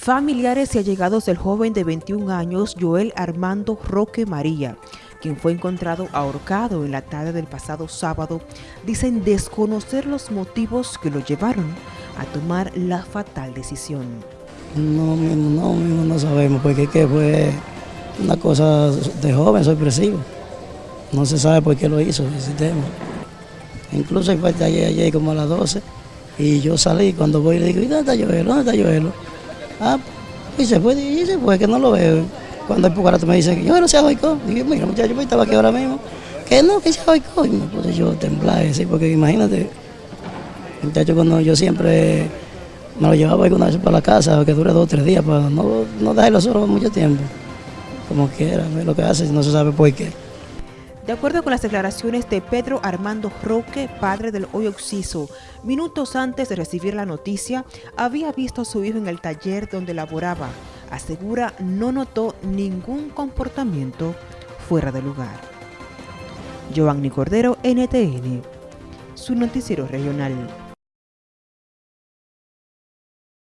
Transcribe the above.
Familiares y allegados del joven de 21 años, Joel Armando Roque María, quien fue encontrado ahorcado en la tarde del pasado sábado, dicen desconocer los motivos que lo llevaron a tomar la fatal decisión. No, no, no sabemos, porque que fue una cosa de joven, sorpresivo. No se sabe por qué lo hizo ese tema. Incluso fue ayer, ayer como a las 12 y yo salí, cuando voy le digo, ¿y dónde está Joel? ¿Dónde está Joel? Ah, y se fue, y se fue, que no lo veo. Cuando el pucarato me dice, yo no sé Joico. Dije, mira muchacho, pues estaba aquí ahora mismo. Que no, que sea Joico. Y me puse yo temblar, ¿sí? porque imagínate, muchacho, cuando yo siempre me lo llevaba alguna vez para la casa, que dure dos o tres días, para no, no dejarlo solo mucho tiempo. Como quiera, lo que hace, no se sabe por qué. De acuerdo con las declaraciones de Pedro Armando Roque, padre del hoy Oxiso, minutos antes de recibir la noticia, había visto a su hijo en el taller donde laboraba. Asegura no notó ningún comportamiento fuera de lugar. Giovanni Cordero, NTN, su noticiero regional.